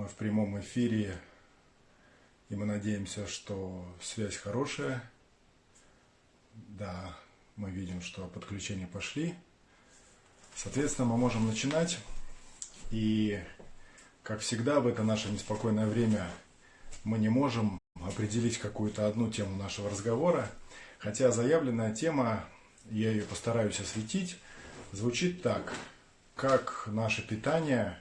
Мы в прямом эфире, и мы надеемся, что связь хорошая. Да, мы видим, что подключения пошли. Соответственно, мы можем начинать. И, как всегда, в это наше неспокойное время мы не можем определить какую-то одну тему нашего разговора. Хотя заявленная тема, я ее постараюсь осветить, звучит так. Как наше питание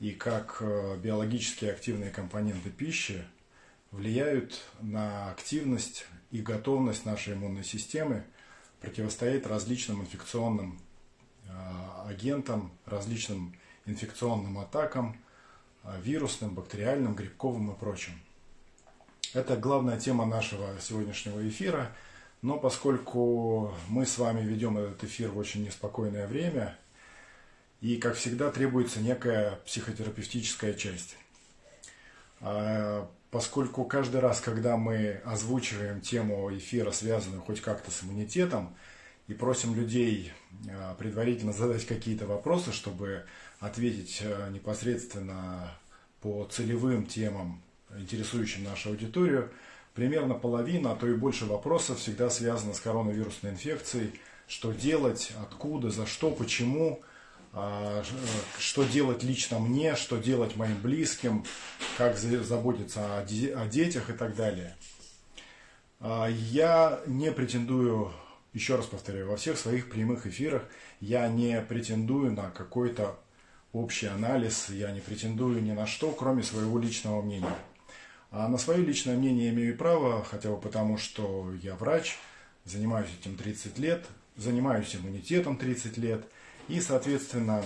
и как э, биологически активные компоненты пищи влияют на активность и готовность нашей иммунной системы противостоять различным инфекционным э, агентам, различным инфекционным атакам, э, вирусным, бактериальным, грибковым и прочим. Это главная тема нашего сегодняшнего эфира, но поскольку мы с вами ведем этот эфир в очень неспокойное время, и, как всегда, требуется некая психотерапевтическая часть. А, поскольку каждый раз, когда мы озвучиваем тему эфира, связанную хоть как-то с иммунитетом, и просим людей а, предварительно задать какие-то вопросы, чтобы ответить а, непосредственно по целевым темам, интересующим нашу аудиторию, примерно половина, а то и больше вопросов всегда связано с коронавирусной инфекцией. Что делать, откуда, за что, почему – что делать лично мне, что делать моим близким, как заботиться о детях и так далее. А, я не претендую, еще раз повторяю, во всех своих прямых эфирах я не претендую на какой-то общий анализ, я не претендую ни на что, кроме своего личного мнения. А на свое личное мнение имею право, хотя бы потому, что я врач, занимаюсь этим 30 лет, занимаюсь иммунитетом 30 лет – и, соответственно,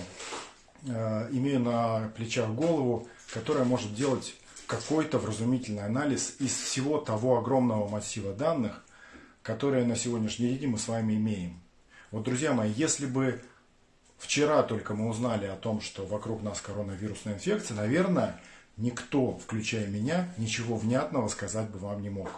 э, имею на плечах голову, которая может делать какой-то вразумительный анализ из всего того огромного массива данных, которые на сегодняшний день мы с вами имеем. Вот, друзья мои, если бы вчера только мы узнали о том, что вокруг нас коронавирусная инфекция, наверное, никто, включая меня, ничего внятного сказать бы вам не мог.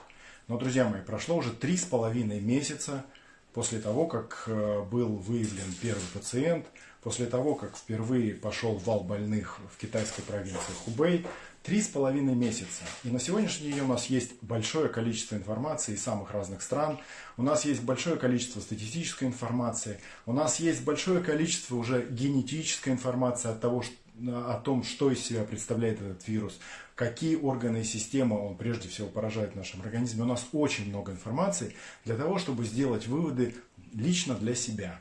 Но, друзья мои, прошло уже три с половиной месяца после того, как э, был выявлен первый пациент, после того, как впервые пошел вал больных в китайской провинции Хубэй, три с половиной месяца. И на сегодняшний день у нас есть большое количество информации из самых разных стран, у нас есть большое количество статистической информации, у нас есть большое количество уже генетической информации от того, о том, что из себя представляет этот вирус, какие органы и системы он прежде всего поражает в нашем организме. У нас очень много информации для того, чтобы сделать выводы лично для себя.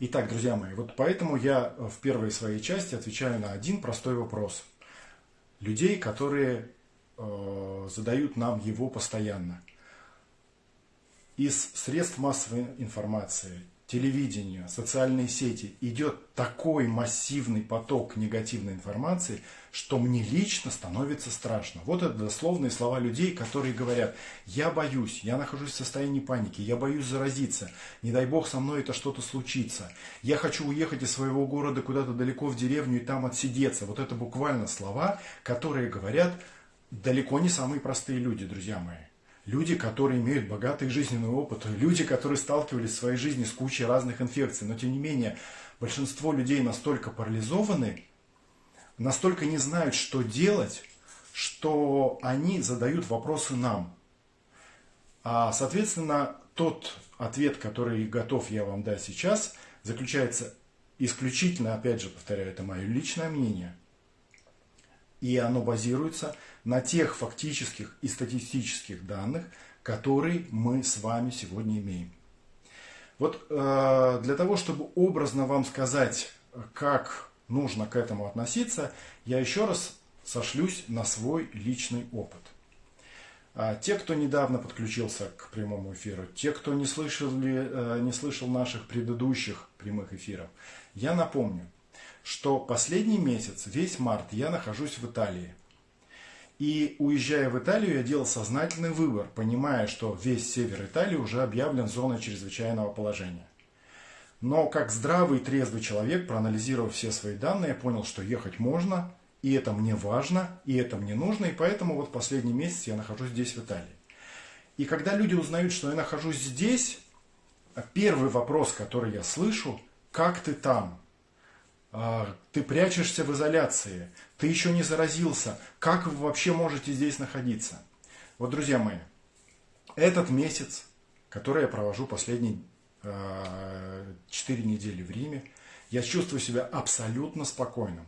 Итак, друзья мои, вот поэтому я в первой своей части отвечаю на один простой вопрос. Людей, которые э, задают нам его постоянно. Из средств массовой информации, телевидения, социальные сети идет такой массивный поток негативной информации, что мне лично становится страшно. Вот это дословные слова людей, которые говорят, я боюсь, я нахожусь в состоянии паники, я боюсь заразиться, не дай бог со мной это что-то случится, я хочу уехать из своего города куда-то далеко в деревню и там отсидеться. Вот это буквально слова, которые говорят далеко не самые простые люди, друзья мои люди, которые имеют богатый жизненный опыт, люди, которые сталкивались в своей жизни с кучей разных инфекций, но тем не менее большинство людей настолько парализованы, настолько не знают, что делать, что они задают вопросы нам. А, соответственно, тот ответ, который готов я вам дать сейчас, заключается исключительно, опять же повторяю, это мое личное мнение, и оно базируется на тех фактических и статистических данных, которые мы с вами сегодня имеем. Вот э, для того, чтобы образно вам сказать, как нужно к этому относиться, я еще раз сошлюсь на свой личный опыт. А те, кто недавно подключился к прямому эфиру, те, кто не, слышали, э, не слышал наших предыдущих прямых эфиров, я напомню, что последний месяц, весь март, я нахожусь в Италии – и уезжая в Италию, я делал сознательный выбор, понимая, что весь север Италии уже объявлен зоной чрезвычайного положения. Но как здравый и трезвый человек, проанализировав все свои данные, я понял, что ехать можно, и это мне важно, и это мне нужно, и поэтому вот последний месяц я нахожусь здесь, в Италии. И когда люди узнают, что я нахожусь здесь, первый вопрос, который я слышу, как ты там? а, ты прячешься в изоляции, ты еще не заразился, как вы вообще можете здесь находиться? Вот, друзья мои, этот месяц, который я провожу последние э, 4 недели в Риме, я чувствую себя абсолютно спокойным.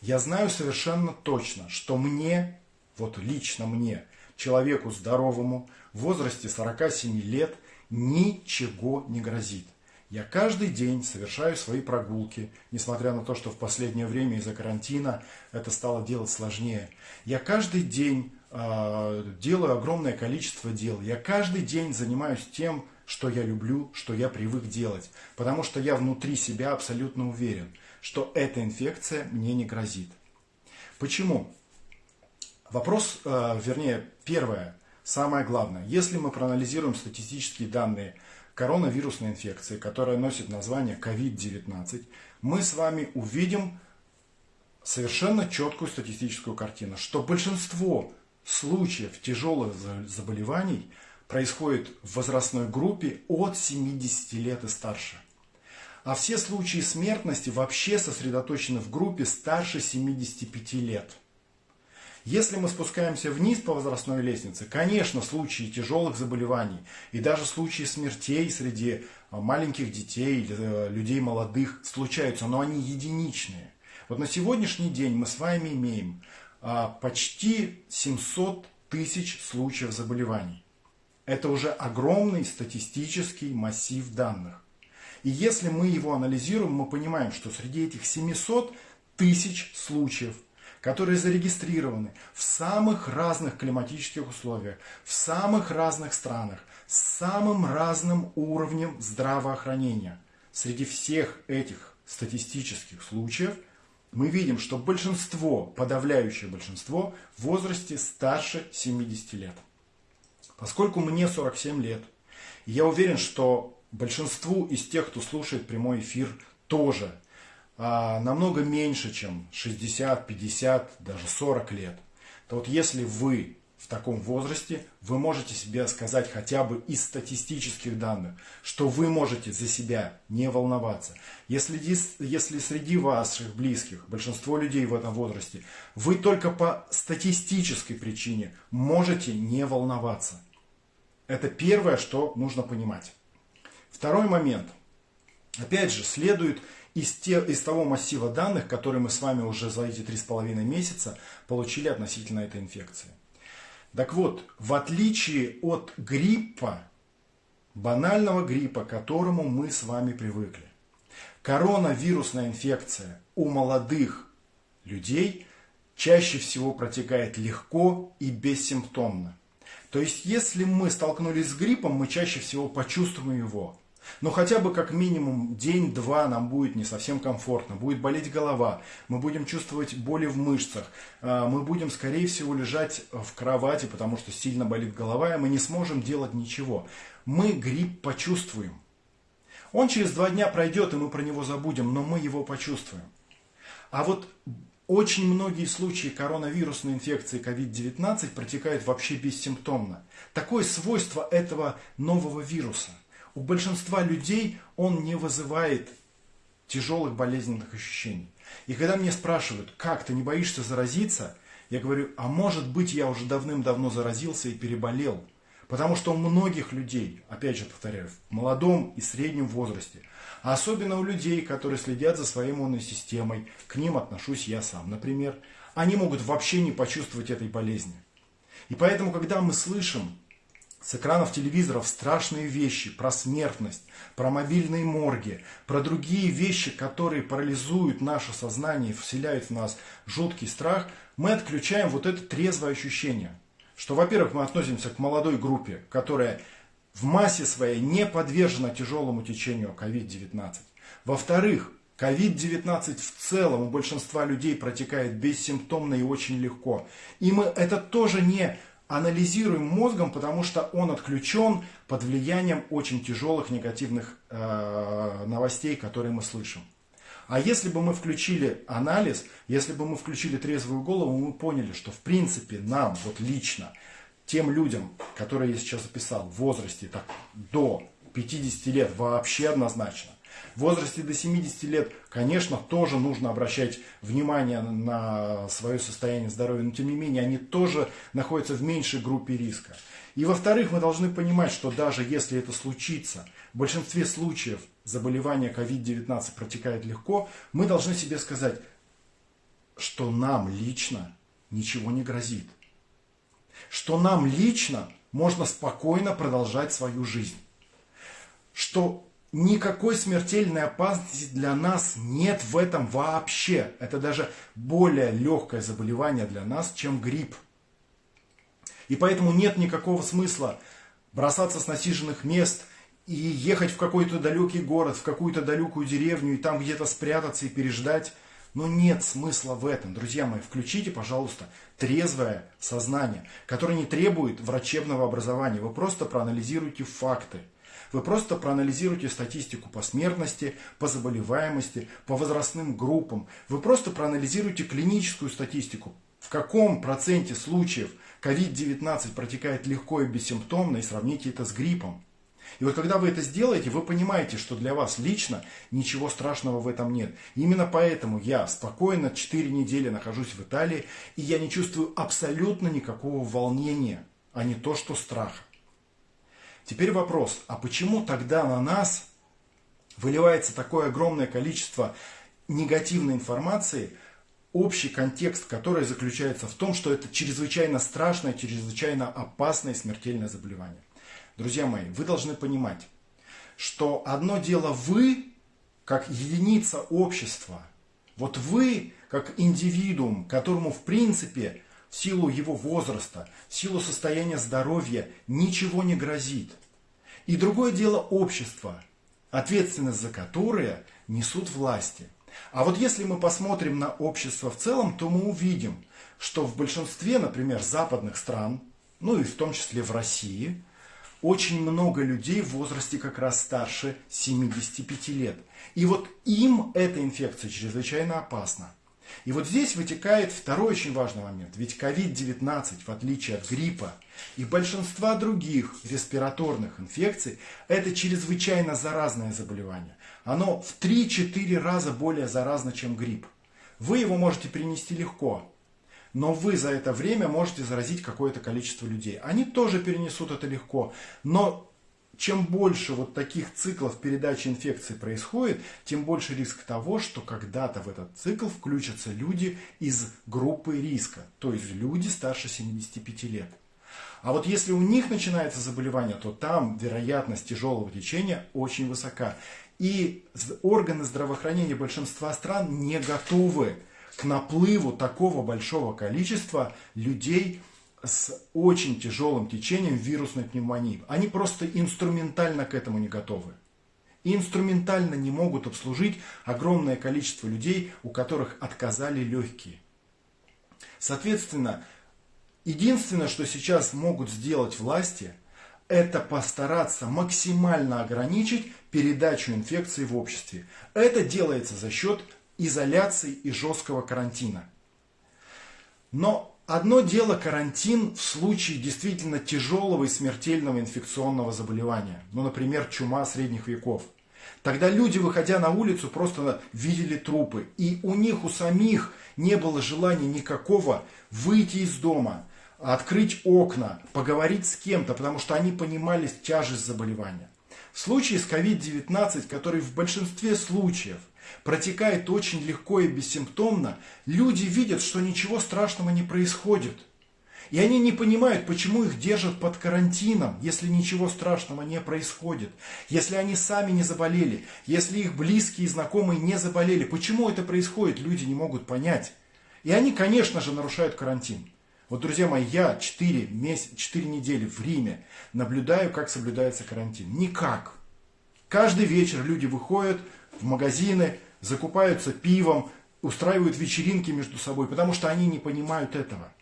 Я знаю совершенно точно, что мне, вот лично мне, человеку здоровому, в возрасте 47 лет, ничего не грозит. Я каждый день совершаю свои прогулки, несмотря на то, что в последнее время из-за карантина это стало делать сложнее. Я каждый день э, делаю огромное количество дел. Я каждый день занимаюсь тем, что я люблю, что я привык делать. Потому что я внутри себя абсолютно уверен, что эта инфекция мне не грозит. Почему? Вопрос, э, вернее, первое, самое главное. Если мы проанализируем статистические данные коронавирусной инфекции, которая носит название COVID-19, мы с вами увидим совершенно четкую статистическую картину, что большинство случаев тяжелых заболеваний происходит в возрастной группе от 70 лет и старше. А все случаи смертности вообще сосредоточены в группе старше 75 лет – если мы спускаемся вниз по возрастной лестнице, конечно, случаи тяжелых заболеваний и даже случаи смертей среди а, маленьких детей или э, людей молодых случаются, но они единичные. Вот на сегодняшний день мы с вами имеем а, почти 700 тысяч случаев заболеваний. Это уже огромный статистический массив данных. И если мы его анализируем, мы понимаем, что среди этих 700 тысяч случаев которые зарегистрированы в самых разных климатических условиях, в самых разных странах, с самым разным уровнем здравоохранения. Среди всех этих статистических случаев мы видим, что большинство, подавляющее большинство, в возрасте старше 70 лет. Поскольку мне 47 лет, я уверен, что большинству из тех, кто слушает прямой эфир, тоже а, намного меньше, чем 60, 50, даже 40 лет, то вот если вы в таком возрасте, вы можете себе сказать хотя бы из статистических данных, что вы можете за себя не волноваться. Если, если среди ваших близких, большинство людей в этом возрасте, вы только по статистической причине можете не волноваться. Это первое, что нужно понимать. Второй момент. Опять же, следует из, те, из того массива данных, которые мы с вами уже за эти три с половиной месяца получили относительно этой инфекции. Так вот, в отличие от гриппа, банального гриппа, к которому мы с вами привыкли, коронавирусная инфекция у молодых людей чаще всего протекает легко и бессимптомно. То есть, если мы столкнулись с гриппом, мы чаще всего почувствуем его но хотя бы как минимум день-два нам будет не совсем комфортно, будет болеть голова, мы будем чувствовать боли в мышцах, а, мы будем, скорее всего, лежать в кровати, потому что сильно болит голова, и мы не сможем делать ничего. Мы грипп почувствуем. Он через два дня пройдет, и мы про него забудем, но мы его почувствуем. А вот очень многие случаи коронавирусной инфекции COVID-19 протекают вообще бессимптомно. Такое свойство этого нового вируса – у большинства людей он не вызывает тяжелых болезненных ощущений. И когда мне спрашивают, как ты не боишься заразиться, я говорю, а может быть я уже давным-давно заразился и переболел. Потому что у многих людей, опять же повторяю, в молодом и среднем возрасте, особенно у людей, которые следят за своей иммунной системой, к ним отношусь я сам, например, они могут вообще не почувствовать этой болезни. И поэтому, когда мы слышим с экранов телевизоров страшные вещи про смертность, про мобильные морги, про другие вещи, которые парализуют наше сознание и вселяют в нас жуткий страх, мы отключаем вот это трезвое ощущение. Что, во-первых, мы относимся к молодой группе, которая в массе своей не подвержена тяжелому течению COVID-19. Во-вторых, COVID-19 в целом у большинства людей протекает бессимптомно и очень легко. И мы это тоже не анализируем мозгом, потому что он отключен под влиянием очень тяжелых негативных э, новостей, которые мы слышим. А если бы мы включили анализ, если бы мы включили трезвую голову, мы поняли, что в принципе нам, вот лично, тем людям, которые я сейчас описал, в возрасте так, до 50 лет вообще однозначно, В возрасте до 70 лет, конечно, тоже нужно обращать внимание на свое состояние здоровья, но тем не менее они тоже находятся в меньшей группе риска. И во-вторых, мы должны понимать, что даже если это случится, в большинстве случаев заболевание COVID-19 протекает легко, мы должны себе сказать, что нам лично ничего не грозит. Что нам лично можно спокойно продолжать свою жизнь. Что никакой смертельной опасности для нас нет в этом вообще. Это даже более легкое заболевание для нас, чем грипп. И поэтому нет никакого смысла бросаться с насиженных мест и ехать в какой-то далекий город, в какую-то далекую деревню и там где-то спрятаться и переждать. Но нет смысла в этом. Друзья мои, включите, пожалуйста, трезвое сознание, которое не требует врачебного образования. Вы просто проанализируйте факты. Вы просто проанализируйте статистику по смертности, по заболеваемости, по возрастным группам. Вы просто проанализируйте клиническую статистику. В каком проценте случаев COVID-19 протекает легко и бессимптомно, и сравните это с гриппом. И вот когда вы это сделаете, вы понимаете, что для вас лично ничего страшного в этом нет. именно поэтому я спокойно 4 недели нахожусь в Италии, и я не чувствую абсолютно никакого волнения, а не то, что страха. Теперь вопрос, а почему тогда на нас выливается такое огромное количество негативной информации, общий контекст который заключается в том, что это чрезвычайно страшное, чрезвычайно опасное смертельное заболевание. Друзья мои, вы должны понимать, что одно дело вы, как единица общества, вот вы, как индивидуум, которому в принципе в силу его возраста, в силу состояния здоровья ничего не грозит. И другое дело общество, ответственность за которое несут власти. А вот если мы посмотрим на общество в целом, то мы увидим, что в большинстве, например, западных стран, ну и в том числе в России – очень много людей в возрасте как раз старше 75 лет. И вот им эта инфекция чрезвычайно опасна. И вот здесь вытекает второй очень важный момент. Ведь COVID-19, в отличие от гриппа и большинства других респираторных инфекций, это чрезвычайно заразное заболевание. Оно в 3-4 раза более заразно, чем грипп. Вы его можете перенести легко, но вы за это время можете заразить какое-то количество людей. Они тоже перенесут это легко, но чем больше вот таких циклов передачи инфекции происходит, тем больше риск того, что когда-то в этот цикл включатся люди из группы риска, то есть люди старше 75 лет. А вот если у них начинается заболевание, то там вероятность тяжелого течения очень высока. И органы здравоохранения большинства стран не готовы к наплыву такого большого количества людей с очень тяжелым течением вирусной пневмонии. Они просто инструментально к этому не готовы. И инструментально не могут обслужить огромное количество людей, у которых отказали легкие. Соответственно, единственное, что сейчас могут сделать власти, это постараться максимально ограничить передачу инфекции в обществе. Это делается за счет изоляции и жесткого карантина. Но одно дело карантин в случае действительно тяжелого и смертельного инфекционного заболевания, ну, например, чума средних веков. Тогда люди, выходя на улицу, просто видели трупы, и у них у самих не было желания никакого выйти из дома, открыть окна, поговорить с кем-то, потому что они понимали тяжесть заболевания. В случае с COVID-19, который в большинстве случаев – протекает очень легко и бессимптомно, люди видят, что ничего страшного не происходит. И они не понимают, почему их держат под карантином, если ничего страшного не происходит. Если они сами не заболели, если их близкие и знакомые не заболели. Почему это происходит, люди не могут понять. И они, конечно же, нарушают карантин. Вот, друзья мои, я 4, месяц, 4 недели в Риме наблюдаю, как соблюдается карантин. Никак. Каждый вечер люди выходят в магазины, закупаются пивом, устраивают вечеринки между собой, потому что они не понимают этого.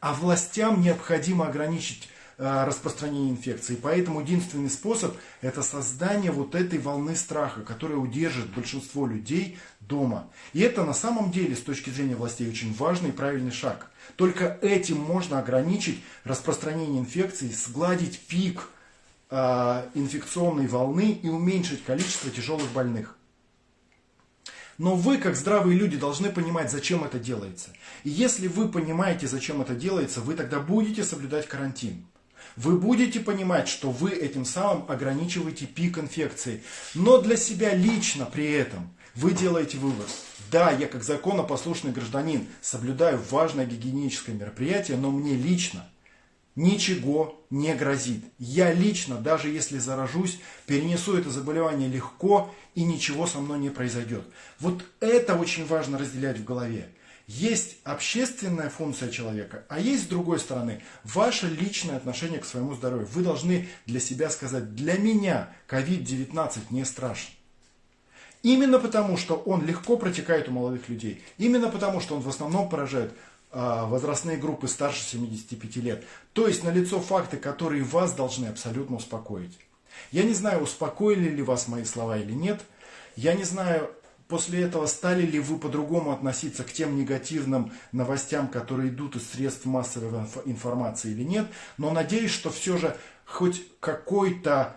А властям необходимо ограничить э, распространение инфекции. Поэтому единственный способ – это создание вот этой волны страха, которая удержит большинство людей дома. И это на самом деле с точки зрения властей очень важный и правильный шаг. Только этим можно ограничить распространение инфекции, сгладить пик э, инфекционной волны и уменьшить количество тяжелых больных. Но вы, как здравые люди, должны понимать, зачем это делается. И если вы понимаете, зачем это делается, вы тогда будете соблюдать карантин. Вы будете понимать, что вы этим самым ограничиваете пик инфекции. Но для себя лично при этом вы делаете вывод. Да, я как законопослушный гражданин соблюдаю важное гигиеническое мероприятие, но мне лично ничего не грозит. Я лично, даже если заражусь, перенесу это заболевание легко и ничего со мной не произойдет. Вот это очень важно разделять в голове. Есть общественная функция человека, а есть с другой стороны ваше личное отношение к своему здоровью. Вы должны для себя сказать, для меня COVID-19 не страшен. Именно потому, что он легко протекает у молодых людей. Именно потому, что он в основном поражает а, возрастные группы старше 75 лет. То есть налицо факты, которые вас должны абсолютно успокоить. Я не знаю, успокоили ли вас мои слова или нет. Я не знаю, после этого стали ли вы по-другому относиться к тем негативным новостям, которые идут из средств массовой информации или нет. Но надеюсь, что все же хоть какой-то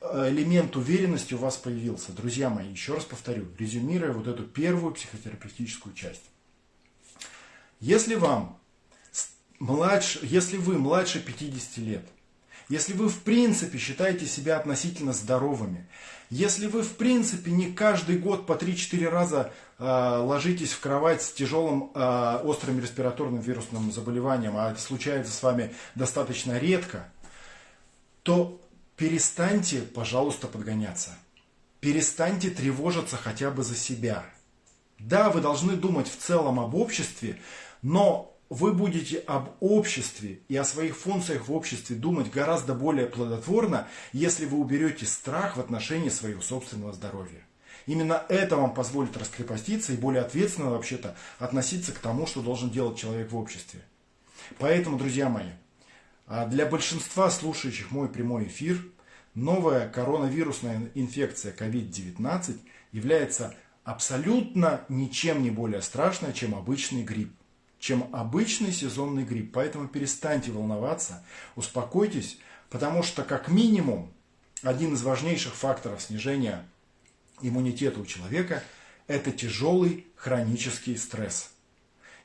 э, элемент уверенности у вас появился. Друзья мои, еще раз повторю, резюмируя вот эту первую психотерапевтическую часть. Если вам младше, если вы младше 50 лет, если вы в принципе считаете себя относительно здоровыми, если вы в принципе не каждый год по 3-4 раза э, ложитесь в кровать с тяжелым э, острым респираторным вирусным заболеванием, а это случается с вами достаточно редко, то перестаньте, пожалуйста, подгоняться. Перестаньте тревожиться хотя бы за себя. Да, вы должны думать в целом об обществе, но вы будете об обществе и о своих функциях в обществе думать гораздо более плодотворно, если вы уберете страх в отношении своего собственного здоровья. Именно это вам позволит раскрепоститься и более ответственно вообще-то относиться к тому, что должен делать человек в обществе. Поэтому, друзья мои, а для большинства слушающих мой прямой эфир, новая коронавирусная инфекция COVID-19 является абсолютно ничем не более страшной, чем обычный грипп чем обычный сезонный грипп. Поэтому перестаньте волноваться, успокойтесь, потому что как минимум один из важнейших факторов снижения иммунитета у человека – это тяжелый хронический стресс.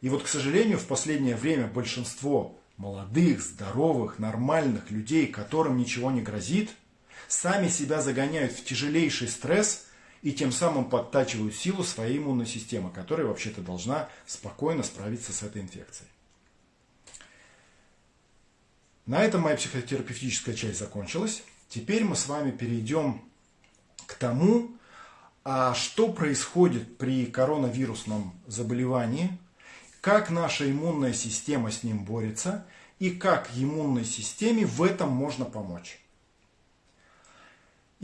И вот, к сожалению, в последнее время большинство молодых, здоровых, нормальных людей, которым ничего не грозит, сами себя загоняют в тяжелейший стресс – и тем самым подтачивают силу своей иммунной системы, которая вообще-то должна спокойно справиться с этой инфекцией. На этом моя психотерапевтическая часть закончилась. Теперь мы с вами перейдем к тому, а что происходит при коронавирусном заболевании, как наша иммунная система с ним борется и как иммунной системе в этом можно помочь.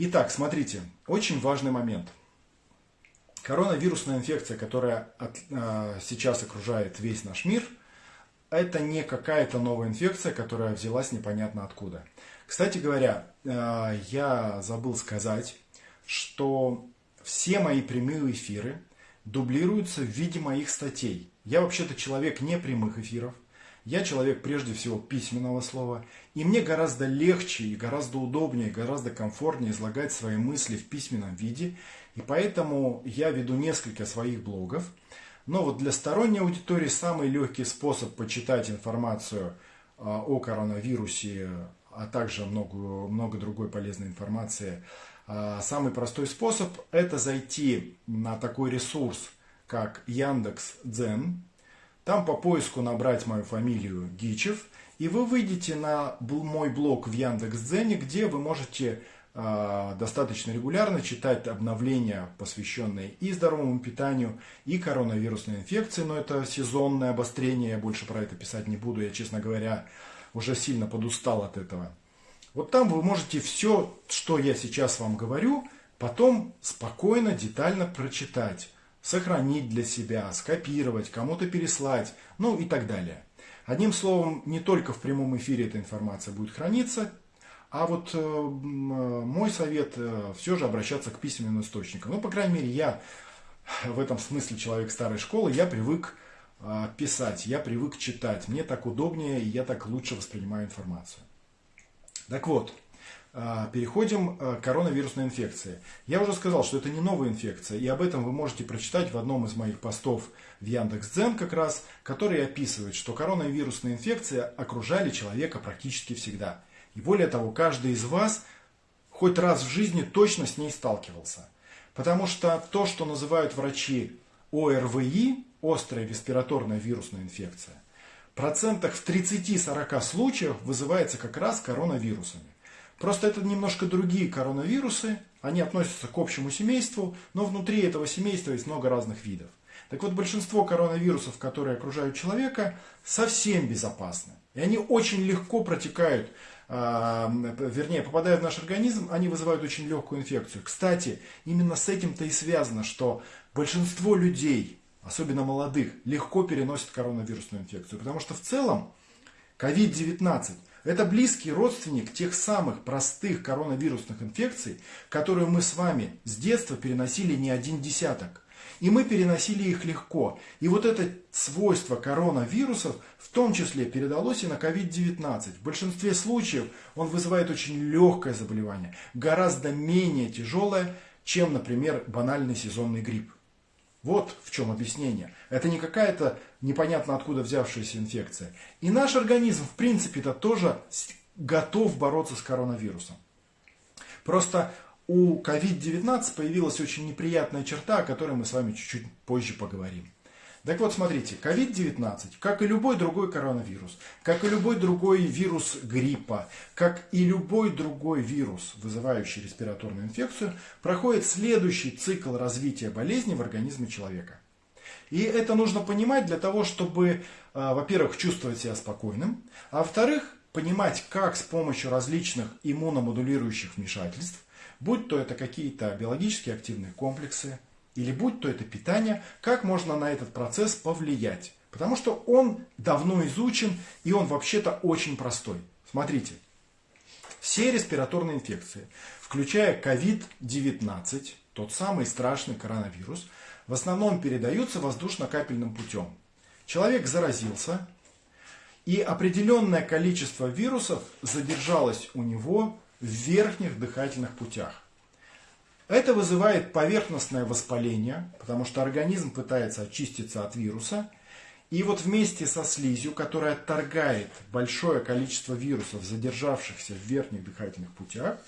Итак, смотрите, очень важный момент. Коронавирусная инфекция, которая от, э, сейчас окружает весь наш мир, это не какая-то новая инфекция, которая взялась непонятно откуда. Кстати говоря, э, я забыл сказать, что все мои прямые эфиры дублируются в виде моих статей. Я вообще-то человек не прямых эфиров, я человек прежде всего письменного слова, и мне гораздо легче и гораздо удобнее, гораздо комфортнее излагать свои мысли в письменном виде, и поэтому я веду несколько своих блогов. Но вот для сторонней аудитории самый легкий способ почитать информацию а, о коронавирусе, а также много, много другой полезной информации, а, самый простой способ – это зайти на такой ресурс, как Яндекс Дзен, там по поиску набрать мою фамилию Гичев, и вы выйдете на мой блог в Яндекс.Дзене, где вы можете э, достаточно регулярно читать обновления, посвященные и здоровому питанию, и коронавирусной инфекции, но это сезонное обострение, я больше про это писать не буду, я, честно говоря, уже сильно подустал от этого. Вот там вы можете все, что я сейчас вам говорю, потом спокойно, детально прочитать сохранить для себя, скопировать, кому-то переслать, ну и так далее. Одним словом, не только в прямом эфире эта информация будет храниться, а вот э, мой совет э, все же обращаться к письменным источникам. Ну, по крайней мере, я в этом смысле человек старой школы, я привык э, писать, я привык читать. Мне так удобнее, я так лучше воспринимаю информацию. Так вот, переходим а, к коронавирусной инфекции. Я уже сказал, что это не новая инфекция, и об этом вы можете прочитать в одном из моих постов в Яндекс.Дзен как раз, который описывает, что коронавирусные инфекции окружали человека практически всегда. И более того, каждый из вас хоть раз в жизни точно с ней сталкивался. Потому что то, что называют врачи ОРВИ, острая респираторная вирусная инфекция, процентах в 30-40 случаях вызывается как раз коронавирусами. Просто это немножко другие коронавирусы, они относятся к общему семейству, но внутри этого семейства есть много разных видов. Так вот, большинство коронавирусов, которые окружают человека, совсем безопасны. И они очень легко протекают, э, вернее, попадая в наш организм, они вызывают очень легкую инфекцию. Кстати, именно с этим-то и связано, что большинство людей, особенно молодых, легко переносят коронавирусную инфекцию. Потому что в целом COVID-19 это близкий родственник тех самых простых коронавирусных инфекций, которые мы с вами с детства переносили не один десяток. И мы переносили их легко. И вот это свойство коронавирусов в том числе передалось и на COVID-19. В большинстве случаев он вызывает очень легкое заболевание, гораздо менее тяжелое, чем, например, банальный сезонный грипп. Вот в чем объяснение. Это не какая-то непонятно откуда взявшаяся инфекция. И наш организм, в принципе-то, тоже готов бороться с коронавирусом. Просто у COVID-19 появилась очень неприятная черта, о которой мы с вами чуть-чуть позже поговорим. Так вот, смотрите, COVID-19, как и любой другой коронавирус, как и любой другой вирус гриппа, как и любой другой вирус, вызывающий респираторную инфекцию, проходит следующий цикл развития болезни в организме человека. И это нужно понимать для того, чтобы, а, во-первых, чувствовать себя спокойным, а во-вторых, понимать, как с помощью различных иммуномодулирующих вмешательств, будь то это какие-то биологически активные комплексы, или будь то это питание, как можно на этот процесс повлиять. Потому что он давно изучен и он вообще-то очень простой. Смотрите, все респираторные инфекции, включая COVID-19, тот самый страшный коронавирус, в основном передаются воздушно-капельным путем. Человек заразился, и определенное количество вирусов задержалось у него в верхних дыхательных путях. Это вызывает поверхностное воспаление, потому что организм пытается очиститься от вируса. И вот вместе со слизью, которая отторгает большое количество вирусов, задержавшихся в верхних дыхательных путях,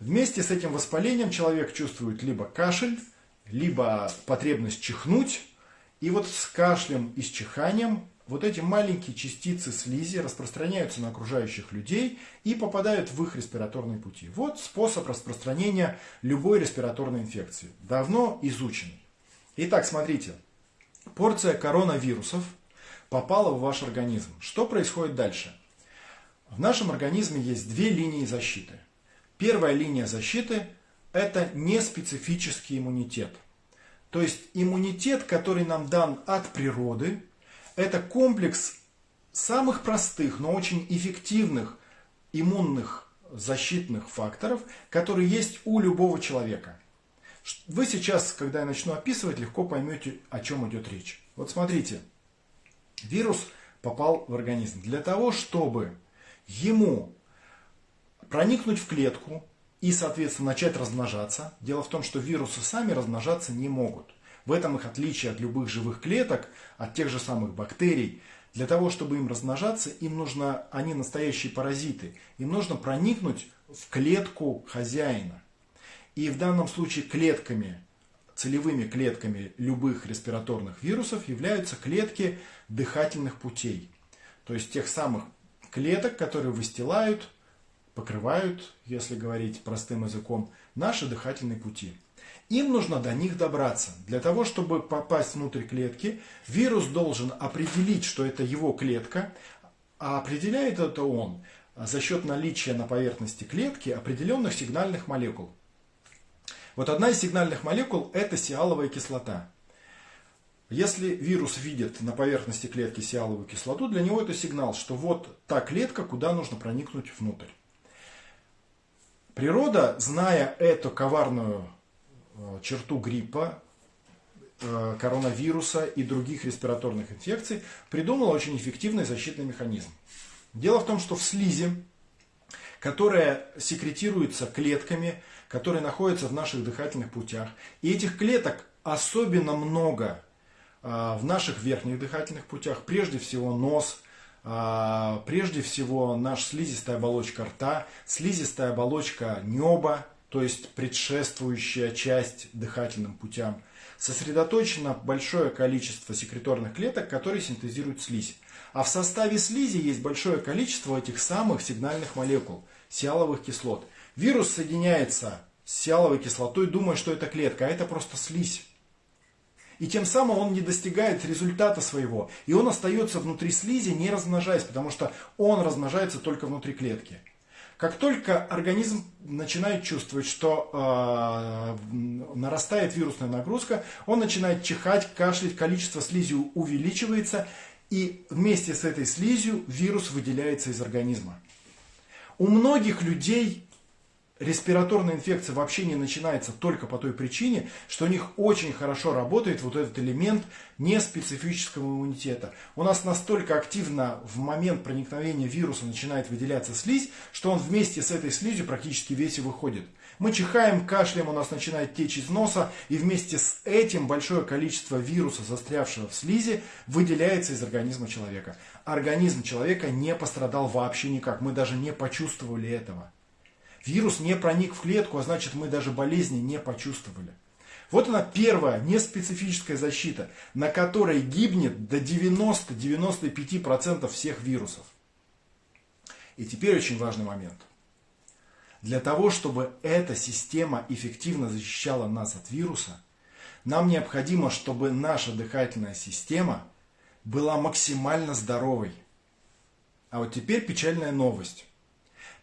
вместе с этим воспалением человек чувствует либо кашель, либо потребность чихнуть. И вот с кашлем и с чиханием вот эти маленькие частицы слизи распространяются на окружающих людей и попадают в их респираторные пути. Вот способ распространения любой респираторной инфекции. Давно изученный. Итак, смотрите. Порция коронавирусов попала в ваш организм. Что происходит дальше? В нашем организме есть две линии защиты. Первая линия защиты – это неспецифический иммунитет. То есть иммунитет, который нам дан от природы – это комплекс самых простых, но очень эффективных иммунных защитных факторов, которые есть у любого человека. Вы сейчас, когда я начну описывать, легко поймете, о чем идет речь. Вот смотрите, вирус попал в организм. Для того, чтобы ему проникнуть в клетку и, соответственно, начать размножаться, дело в том, что вирусы сами размножаться не могут. В этом их отличие от любых живых клеток, от тех же самых бактерий. Для того, чтобы им размножаться, им нужно, они настоящие паразиты, им нужно проникнуть в клетку хозяина. И в данном случае клетками, целевыми клетками любых респираторных вирусов являются клетки дыхательных путей. То есть тех самых клеток, которые выстилают, покрывают, если говорить простым языком, наши дыхательные пути. Им нужно до них добраться. Для того, чтобы попасть внутрь клетки, вирус должен определить, что это его клетка, а определяет это он за счет наличия на поверхности клетки определенных сигнальных молекул. Вот одна из сигнальных молекул – это сиаловая кислота. Если вирус видит на поверхности клетки сиаловую кислоту, для него это сигнал, что вот та клетка, куда нужно проникнуть внутрь. Природа, зная эту коварную черту гриппа, э, коронавируса и других респираторных инфекций, придумала очень эффективный защитный механизм. Дело в том, что в слизи, которая секретируется клетками, которые находятся в наших дыхательных путях. И этих клеток особенно много а, в наших верхних дыхательных путях. Прежде всего нос, прежде всего наша слизистая оболочка рта, слизистая оболочка неба, то есть предшествующая часть дыхательным путям. Сосредоточено большое количество секреторных клеток, которые синтезируют слизь. А в составе слизи есть большое количество этих самых сигнальных молекул, сиаловых кислот. Вирус соединяется с сиаловой кислотой, думая, что это клетка, а это просто слизь. И тем самым он не достигает результата своего. И он остается внутри слизи, не размножаясь, потому что он размножается только внутри клетки. Как только организм начинает чувствовать, что э, нарастает вирусная нагрузка, он начинает чихать, кашлять, количество слизи увеличивается, и вместе с этой слизью вирус выделяется из организма. У многих людей респираторная инфекция вообще не начинается только по той причине, что у них очень хорошо работает вот этот элемент неспецифического иммунитета. У нас настолько активно в момент проникновения вируса начинает выделяться слизь, что он вместе с этой слизью практически весь и выходит. Мы чихаем, кашляем, у нас начинает течь из носа, и вместе с этим большое количество вируса, застрявшего в слизи, выделяется из организма человека. Организм человека не пострадал вообще никак, мы даже не почувствовали этого. Вирус не проник в клетку, а значит мы даже болезни не почувствовали. Вот она первая неспецифическая защита, на которой гибнет до 90-95% всех вирусов. И теперь очень важный момент – для того, чтобы эта система эффективно защищала нас от вируса, нам необходимо, чтобы наша дыхательная система была максимально здоровой. А вот теперь печальная новость.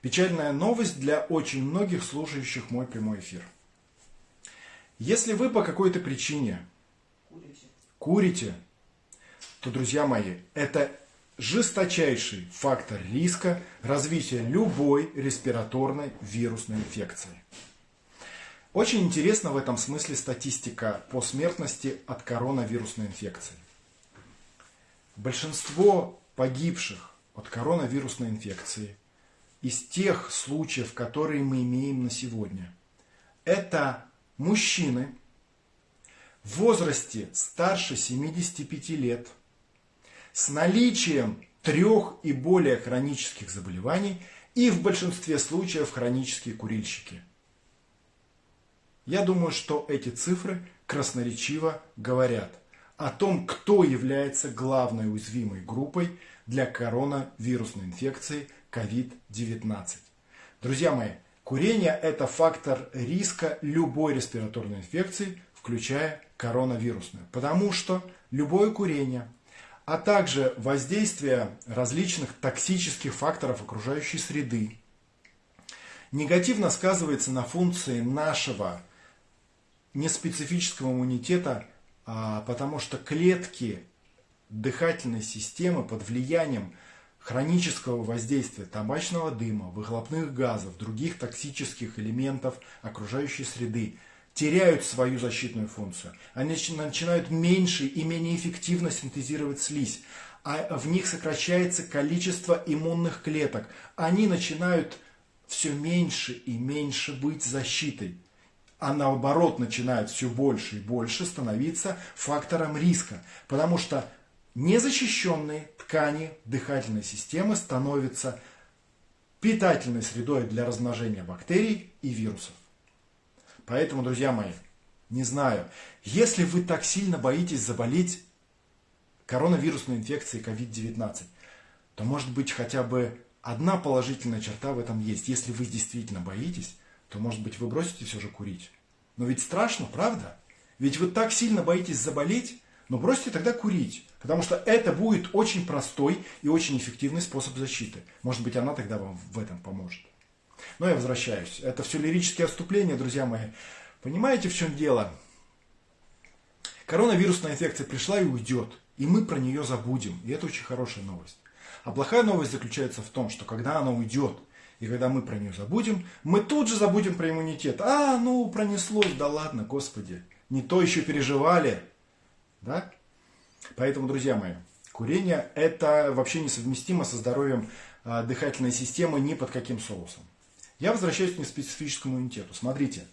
Печальная новость для очень многих слушающих мой прямой эфир. Если вы по какой-то причине курите, курите то, друзья мои, это жесточайший фактор риска развития любой респираторной вирусной инфекции. Очень интересна в этом смысле статистика по смертности от коронавирусной инфекции. Большинство погибших от коронавирусной инфекции из тех случаев, которые мы имеем на сегодня, это мужчины в возрасте старше 75 лет – с наличием трех и более хронических заболеваний и в большинстве случаев хронические курильщики. Я думаю, что эти цифры красноречиво говорят о том, кто является главной уязвимой группой для коронавирусной инфекции COVID-19. Друзья мои, курение – это фактор риска любой респираторной инфекции, включая коронавирусную. Потому что любое курение – а также воздействие различных токсических факторов окружающей среды, негативно сказывается на функции нашего неспецифического иммунитета, а, потому что клетки дыхательной системы под влиянием хронического воздействия табачного дыма, выхлопных газов, других токсических элементов окружающей среды – теряют свою защитную функцию. Они начинают меньше и менее эффективно синтезировать слизь. А в них сокращается количество иммунных клеток. Они начинают все меньше и меньше быть защитой. А наоборот начинают все больше и больше становиться фактором риска. Потому что незащищенные ткани дыхательной системы становятся питательной средой для размножения бактерий и вирусов. Поэтому, друзья мои, не знаю, если вы так сильно боитесь заболеть коронавирусной инфекцией COVID-19, то может быть хотя бы одна положительная черта в этом есть. Если вы действительно боитесь, то может быть вы бросите все же курить. Но ведь страшно, правда? Ведь вы так сильно боитесь заболеть, но бросьте тогда курить. Потому что это будет очень простой и очень эффективный способ защиты. Может быть, она тогда вам в этом поможет. Но я возвращаюсь. Это все лирические отступления, друзья мои. Понимаете, в чем дело? Коронавирусная инфекция пришла и уйдет. И мы про нее забудем. И это очень хорошая новость. А плохая новость заключается в том, что когда она уйдет, и когда мы про нее забудем, мы тут же забудем про иммунитет. А, ну, пронеслось, да ладно, господи. Не то еще переживали. Да? Поэтому, друзья мои, курение это вообще несовместимо со здоровьем дыхательной системы ни под каким соусом. Я возвращаюсь к неспецифическому иммунитету. Смотрите,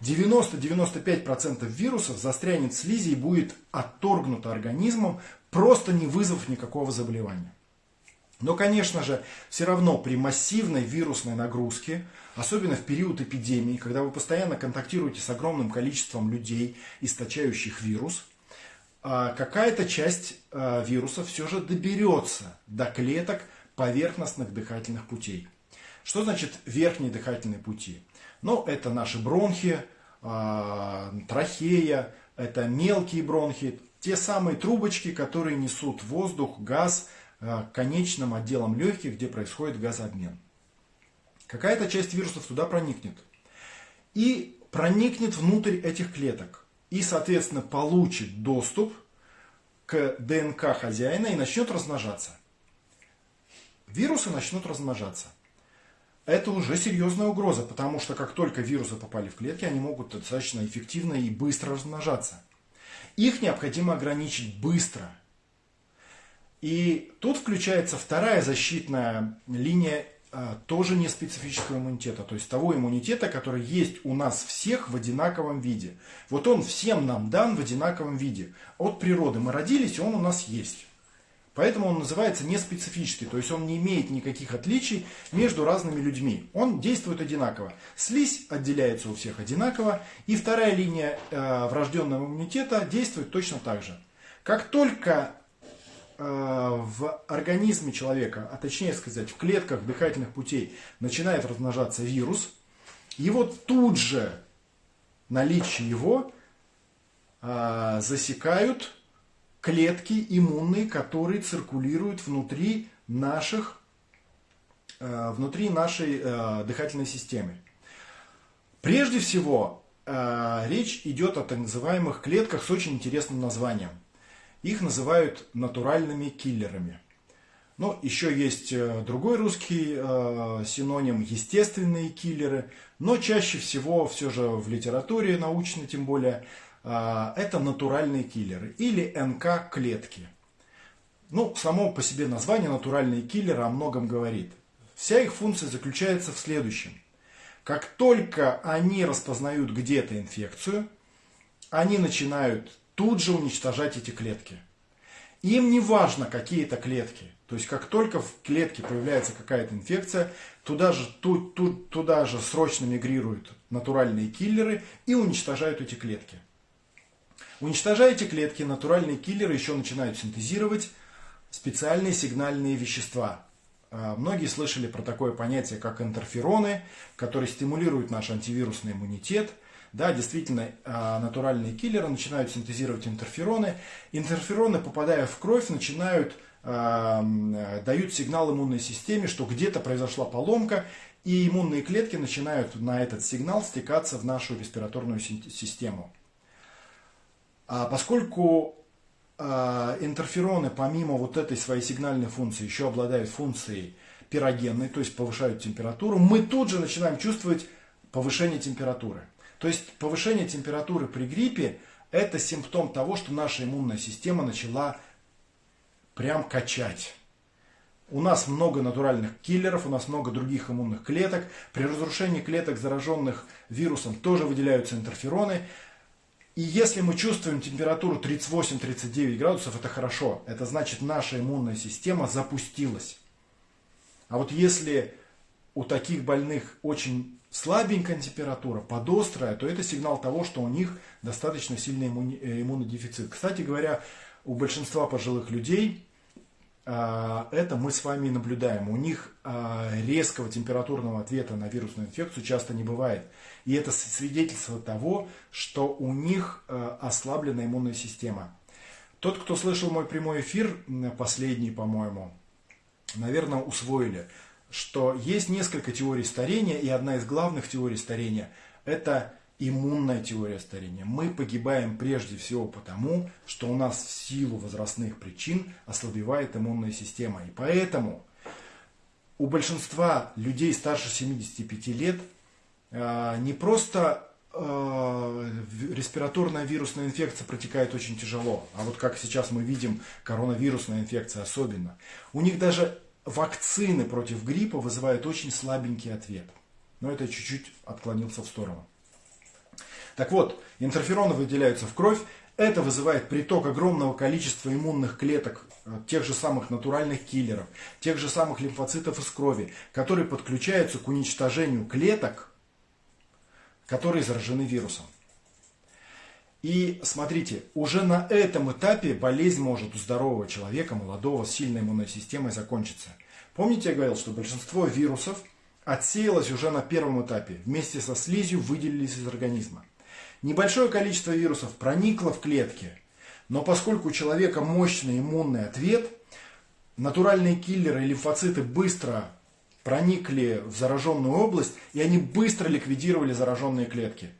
90-95% вирусов застрянет в слизи и будет отторгнуто организмом, просто не вызвав никакого заболевания. Но, конечно же, все равно при массивной вирусной нагрузке, особенно в период эпидемии, когда вы постоянно контактируете с огромным количеством людей, источающих вирус, а, какая-то часть а, вируса все же доберется до клеток поверхностных дыхательных путей. Что значит верхние дыхательные пути? Ну, это наши бронхи, а, трахея, это мелкие бронхи, те самые трубочки, которые несут воздух, газ а, к конечным отделам легких, где происходит газообмен. Какая-то часть вирусов туда проникнет. И проникнет внутрь этих клеток. И, соответственно, получит доступ к ДНК хозяина и начнет размножаться. Вирусы начнут размножаться это уже серьезная угроза, потому что как только вирусы попали в клетки, они могут достаточно эффективно и быстро размножаться. Их необходимо ограничить быстро. И тут включается вторая защитная линия тоже не специфического иммунитета, то есть того иммунитета, который есть у нас всех в одинаковом виде. Вот он всем нам дан в одинаковом виде. От природы мы родились, и он у нас есть. Поэтому он называется неспецифический, то есть он не имеет никаких отличий между разными людьми. Он действует одинаково. Слизь отделяется у всех одинаково, и вторая линия э, врожденного иммунитета действует точно так же. Как только э, в организме человека, а точнее сказать в клетках дыхательных путей начинает размножаться вирус, его тут же наличие его э, засекают клетки иммунные, которые циркулируют внутри наших, э, внутри нашей э, дыхательной системы. Прежде всего, э, речь идет о так называемых клетках с очень интересным названием. Их называют натуральными киллерами. Но еще есть другой русский синоним – естественные киллеры. Но чаще всего все же в литературе научной тем более – а, это натуральные киллеры или НК-клетки. Ну, само по себе название натуральные киллеры о многом говорит. Вся их функция заключается в следующем. Как только они распознают где-то инфекцию, они начинают тут же уничтожать эти клетки. Им не важно какие это клетки. То есть как только в клетке появляется какая-то инфекция, туда же, ту, ту, туда же срочно мигрируют натуральные киллеры и уничтожают эти клетки. Уничтожая эти клетки, натуральные киллеры еще начинают синтезировать специальные сигнальные вещества. А, многие слышали про такое понятие, как интерфероны, которые стимулируют наш антивирусный иммунитет. Да, действительно, а, натуральные киллеры начинают синтезировать интерфероны. Интерфероны, попадая в кровь, начинают а, дают сигнал иммунной системе, что где-то произошла поломка, и иммунные клетки начинают на этот сигнал стекаться в нашу респираторную систему. А поскольку а, интерфероны помимо вот этой своей сигнальной функции еще обладают функцией пирогенной, то есть повышают температуру, мы тут же начинаем чувствовать повышение температуры. То есть повышение температуры при гриппе это симптом того, что наша иммунная система начала прям качать. У нас много натуральных киллеров, у нас много других иммунных клеток. При разрушении клеток, зараженных вирусом, тоже выделяются интерфероны. И если мы чувствуем температуру 38-39 градусов, это хорошо. Это значит, наша иммунная система запустилась. А вот если у таких больных очень слабенькая температура, подострая, то это сигнал того, что у них достаточно сильный э, иммунный дефицит. Кстати говоря, у большинства пожилых людей а, это мы с вами наблюдаем. У них а, резкого температурного ответа на вирусную инфекцию часто не бывает. И это свидетельство того, что у них а, ослаблена иммунная система. Тот, кто слышал мой прямой эфир, последний, по-моему, наверное, усвоили, что есть несколько теорий старения, и одна из главных теорий старения – это иммунная теория старения. Мы погибаем прежде всего потому, что у нас в силу возрастных причин ослабевает иммунная система. И поэтому у большинства людей старше 75 лет э, не просто э, респираторная вирусная инфекция протекает очень тяжело, а вот как сейчас мы видим, коронавирусная инфекция особенно. У них даже вакцины против гриппа вызывают очень слабенький ответ. Но это чуть-чуть отклонился в сторону. Так вот, интерфероны выделяются в кровь. Это вызывает приток огромного количества иммунных клеток, э, тех же самых натуральных киллеров, тех же самых лимфоцитов из крови, которые подключаются к уничтожению клеток, которые заражены вирусом. И смотрите, уже на этом этапе болезнь может у здорового человека, молодого, с сильной иммунной системой закончиться. Помните, я говорил, что большинство вирусов отсеялось уже на первом этапе, вместе со слизью выделились из организма. Небольшое количество вирусов проникло в клетки, но поскольку у человека мощный иммунный ответ, натуральные киллеры и лимфоциты быстро проникли в зараженную область, и они быстро ликвидировали зараженные клетки.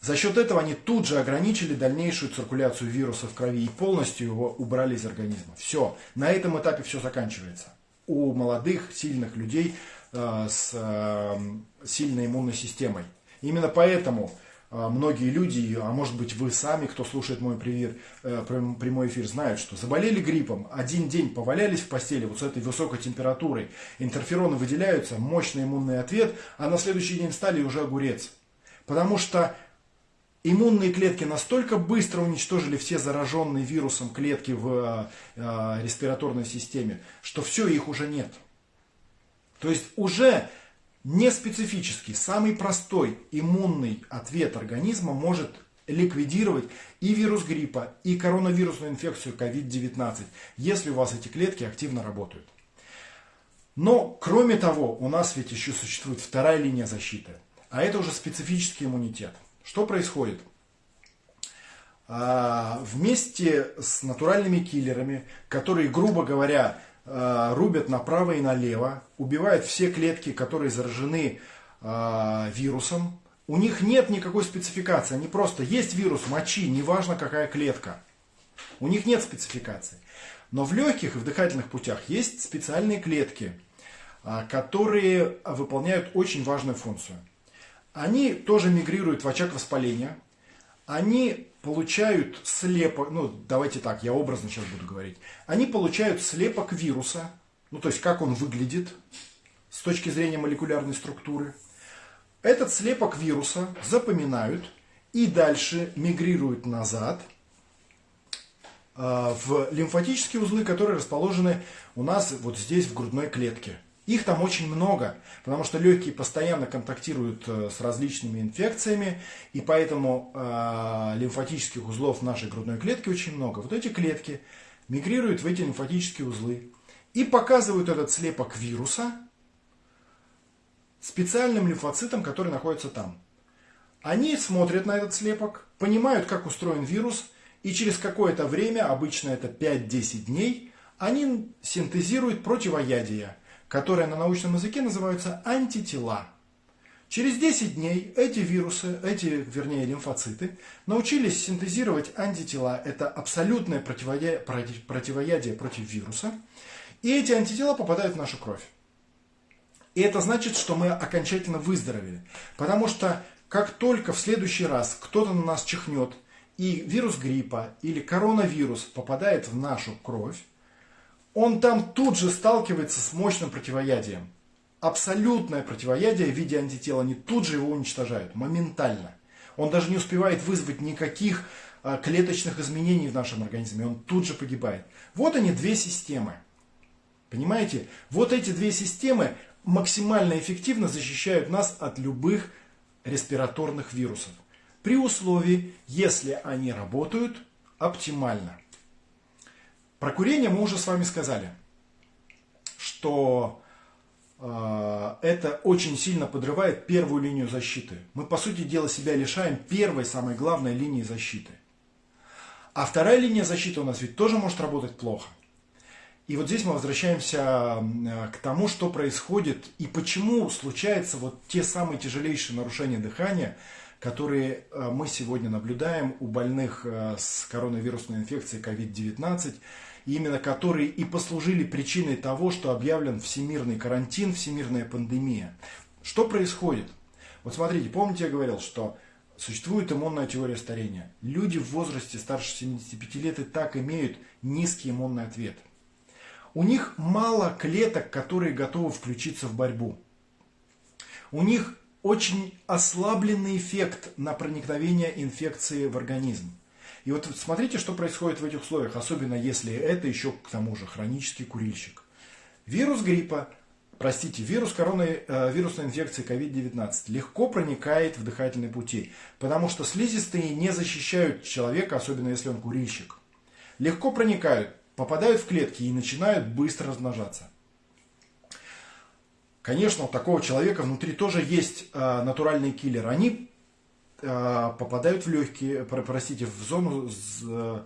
За счет этого они тут же ограничили дальнейшую циркуляцию вируса в крови и полностью его убрали из организма. Все, на этом этапе все заканчивается. У молодых, сильных людей э, с э, сильной иммунной системой. Именно поэтому э, многие люди, а может быть вы сами, кто слушает мой привет, э, прямой эфир, знают, что заболели гриппом, один день повалялись в постели вот с этой высокой температурой, интерфероны выделяются, мощный иммунный ответ, а на следующий день стали уже огурец. Потому что Иммунные клетки настолько быстро уничтожили все зараженные вирусом клетки в э, респираторной системе, что все, их уже нет. То есть уже не специфический, самый простой иммунный ответ организма может ликвидировать и вирус гриппа, и коронавирусную инфекцию COVID-19, если у вас эти клетки активно работают. Но, кроме того, у нас ведь еще существует вторая линия защиты, а это уже специфический иммунитет – что происходит? А, вместе с натуральными киллерами, которые, грубо говоря, а, рубят направо и налево, убивают все клетки, которые заражены а, вирусом, у них нет никакой спецификации. Они просто есть вирус мочи, неважно какая клетка. У них нет спецификации. Но в легких и в дыхательных путях есть специальные клетки, которые выполняют очень важную функцию они тоже мигрируют в очаг воспаления, они получают слепок, ну давайте так, я образно сейчас буду говорить, они получают слепок вируса, ну то есть как он выглядит с точки зрения молекулярной структуры. Этот слепок вируса запоминают и дальше мигрируют назад э, в лимфатические узлы, которые расположены у нас вот здесь в грудной клетке. Их там очень много, потому что легкие постоянно контактируют э, с различными инфекциями, и поэтому э, лимфатических узлов нашей грудной клетке очень много. Вот эти клетки мигрируют в эти лимфатические узлы и показывают этот слепок вируса специальным лимфоцитам, которые находятся там. Они смотрят на этот слепок, понимают, как устроен вирус, и через какое-то время, обычно это 5-10 дней, они синтезируют противоядие – которые на научном языке называются антитела. Через 10 дней эти вирусы, эти, вернее, лимфоциты, научились синтезировать антитела. Это абсолютное противоядие, против вируса. И эти антитела попадают в нашу кровь. И это значит, что мы окончательно выздоровели. Потому что как только в следующий раз кто-то на нас чихнет, и вирус гриппа или коронавирус попадает в нашу кровь, он там тут же сталкивается с мощным противоядием. Абсолютное противоядие в виде антитела, они тут же его уничтожают, моментально. Он даже не успевает вызвать никаких а, клеточных изменений в нашем организме, он тут же погибает. Вот они, две системы. Понимаете? Вот эти две системы максимально эффективно защищают нас от любых респираторных вирусов. При условии, если они работают оптимально. Про курение мы уже с вами сказали, что э, это очень сильно подрывает первую линию защиты. Мы, по сути дела, себя лишаем первой, самой главной линии защиты. А вторая линия защиты у нас ведь тоже может работать плохо. И вот здесь мы возвращаемся к тому, что происходит и почему случаются вот те самые тяжелейшие нарушения дыхания, которые э, мы сегодня наблюдаем у больных э, с коронавирусной инфекцией COVID-19 именно которые и послужили причиной того, что объявлен всемирный карантин, всемирная пандемия. Что происходит? Вот смотрите, помните, я говорил, что существует иммунная теория старения. Люди в возрасте старше 75 лет и так имеют низкий иммунный ответ. у них мало клеток, которые готовы включиться в борьбу. У них очень ослабленный эффект на проникновение инфекции в организм. И вот смотрите, что происходит в этих условиях, особенно если это еще к тому же хронический курильщик. Вирус гриппа, простите, вирус короны, э, вирусной инфекции COVID-19 легко проникает в дыхательные пути, потому что слизистые не защищают человека, особенно если он курильщик. Легко проникают, попадают в клетки и начинают быстро размножаться. Конечно, у такого человека внутри тоже есть э, натуральные киллеры. Они попадают в легкие, простите, в зону э,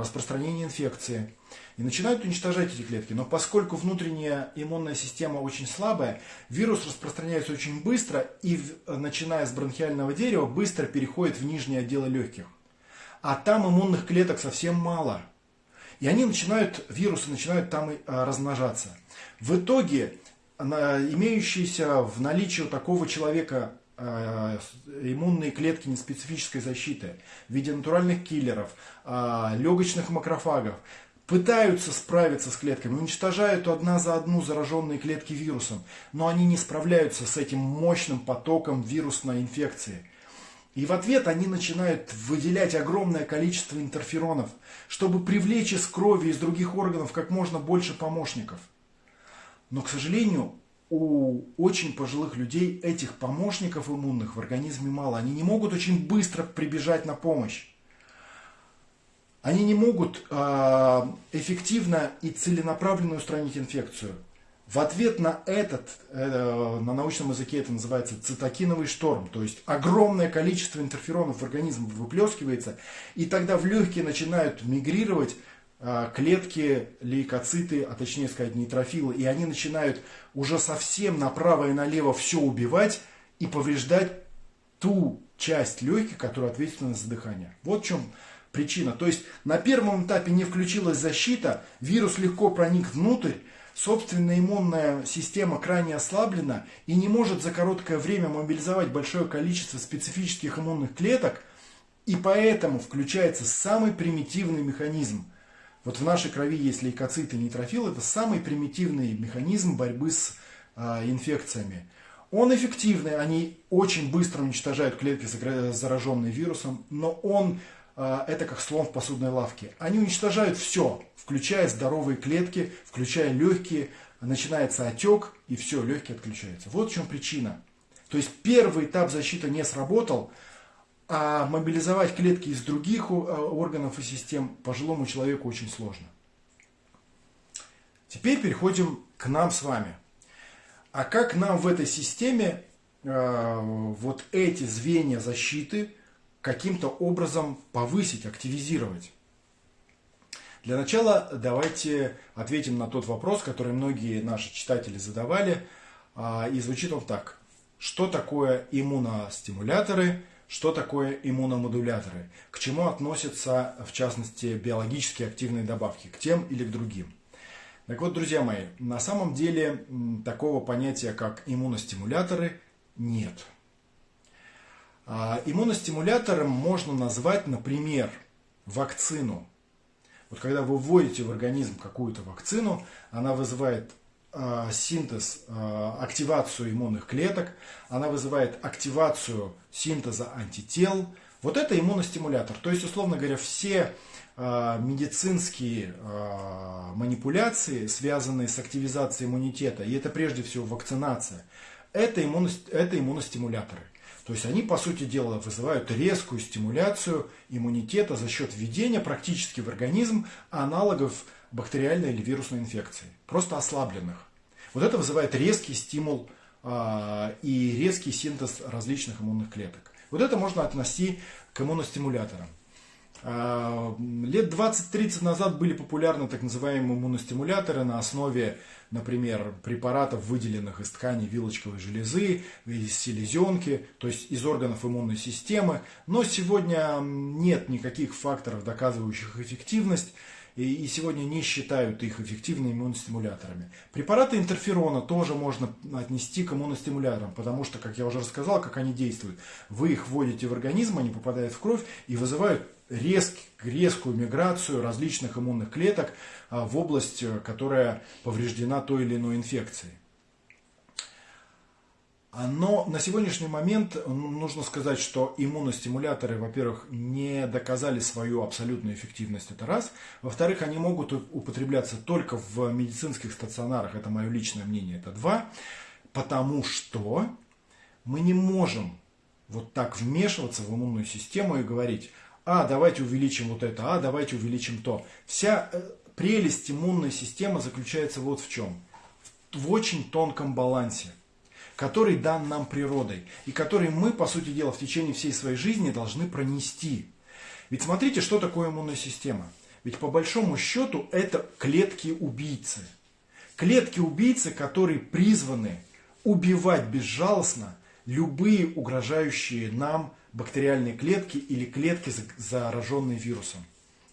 распространения инфекции и начинают уничтожать эти клетки. Но поскольку внутренняя иммунная система очень слабая, вирус распространяется очень быстро и, начиная с бронхиального дерева, быстро переходит в нижние отделы легких. А там иммунных клеток совсем мало. И они начинают, вирусы начинают там размножаться. В итоге имеющиеся в наличии у такого человека э, иммунные клетки неспецифической защиты в виде натуральных киллеров, э, легочных макрофагов, пытаются справиться с клетками, уничтожают одна за одну зараженные клетки вирусом, но они не справляются с этим мощным потоком вирусной инфекции. И в ответ они начинают выделять огромное количество интерферонов, чтобы привлечь из крови, из других органов как можно больше помощников – но, к сожалению, у очень пожилых людей этих помощников иммунных в организме мало. Они не могут очень быстро прибежать на помощь. Они не могут э, эффективно и целенаправленно устранить инфекцию. В ответ на этот, э, на научном языке это называется цитокиновый шторм, то есть огромное количество интерферонов в организм выплескивается, и тогда в легкие начинают мигрировать клетки, лейкоциты, а точнее сказать нейтрофилы, и они начинают уже совсем направо и налево все убивать и повреждать ту часть легких, которая ответственна за дыхание. Вот в чем причина. То есть на первом этапе не включилась защита, вирус легко проник внутрь, собственная иммунная система крайне ослаблена и не может за короткое время мобилизовать большое количество специфических иммунных клеток, и поэтому включается самый примитивный механизм – вот в нашей крови есть лейкоциты, нейтрофилы. Это самый примитивный механизм борьбы с э, инфекциями. Он эффективный, они очень быстро уничтожают клетки, зараженные вирусом, но он э, это как слон в посудной лавке. Они уничтожают все, включая здоровые клетки, включая легкие, начинается отек, и все, легкие отключаются. Вот в чем причина. То есть первый этап защиты не сработал, а мобилизовать клетки из других э, органов и систем пожилому человеку очень сложно. Теперь переходим к нам с вами. А как нам в этой системе э, вот эти звенья защиты каким-то образом повысить, активизировать? Для начала давайте ответим на тот вопрос, который многие наши читатели задавали. А, и звучит он так. Что такое иммуностимуляторы – что такое иммуномодуляторы? К чему относятся, в частности, биологически активные добавки? К тем или к другим? Так вот, друзья мои, на самом деле такого понятия, как иммуностимуляторы, нет. А иммуностимулятором можно назвать, например, вакцину. Вот когда вы вводите в организм какую-то вакцину, она вызывает синтез, э, активацию иммунных клеток, она вызывает активацию синтеза антител. Вот это иммуностимулятор. То есть, условно говоря, все э, медицинские манипуляции, связанные с активизацией иммунитета, и это прежде всего вакцинация, это, иммуно, это иммуностимуляторы. То есть они, по сути дела, вызывают резкую стимуляцию иммунитета за счет введения практически в организм аналогов бактериальной или вирусной инфекции, просто ослабленных. Вот это вызывает резкий стимул э, и резкий синтез различных иммунных клеток. Вот это можно отнести к иммуностимуляторам. Э, лет 20-30 назад были популярны так называемые иммуностимуляторы на основе, например, препаратов, выделенных из ткани вилочковой железы, из селезенки, то есть из органов иммунной системы. Но сегодня нет никаких факторов, доказывающих эффективность и сегодня не считают их эффективными иммуностимуляторами. Препараты интерферона тоже можно отнести к иммуностимуляторам, потому что, как я уже рассказал, как они действуют. Вы их вводите в организм, они попадают в кровь и вызывают резк, резкую миграцию различных иммунных клеток в область, которая повреждена той или иной инфекцией. Но на сегодняшний момент нужно сказать, что иммуностимуляторы, во-первых, не доказали свою абсолютную эффективность, это раз. Во-вторых, они могут употребляться только в медицинских стационарах, это мое личное мнение, это два. Потому что мы не можем вот так вмешиваться в иммунную систему и говорить, а, давайте увеличим вот это, а, давайте увеличим то. Вся э, прелесть иммунной системы заключается вот в чем. В очень тонком балансе который дан нам природой, и который мы, по сути дела, в течение всей своей жизни должны пронести. Ведь смотрите, что такое иммунная система. Ведь по большому счету это клетки-убийцы. Клетки-убийцы, которые призваны убивать безжалостно любые угрожающие нам бактериальные клетки или клетки, зараженные вирусом.